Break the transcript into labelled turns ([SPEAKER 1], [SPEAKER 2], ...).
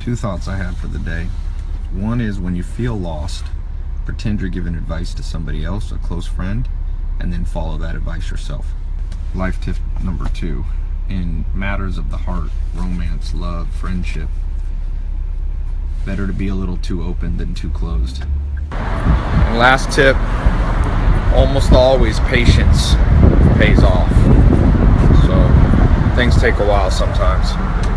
[SPEAKER 1] Two thoughts I had for the day. One is when you feel lost, pretend you're giving advice to somebody else, a close friend, and then follow that advice yourself. Life tip number two. In matters of the heart, romance, love, friendship, better to be a little too open than too closed. And last tip, almost always patience pays off. So things take a while sometimes.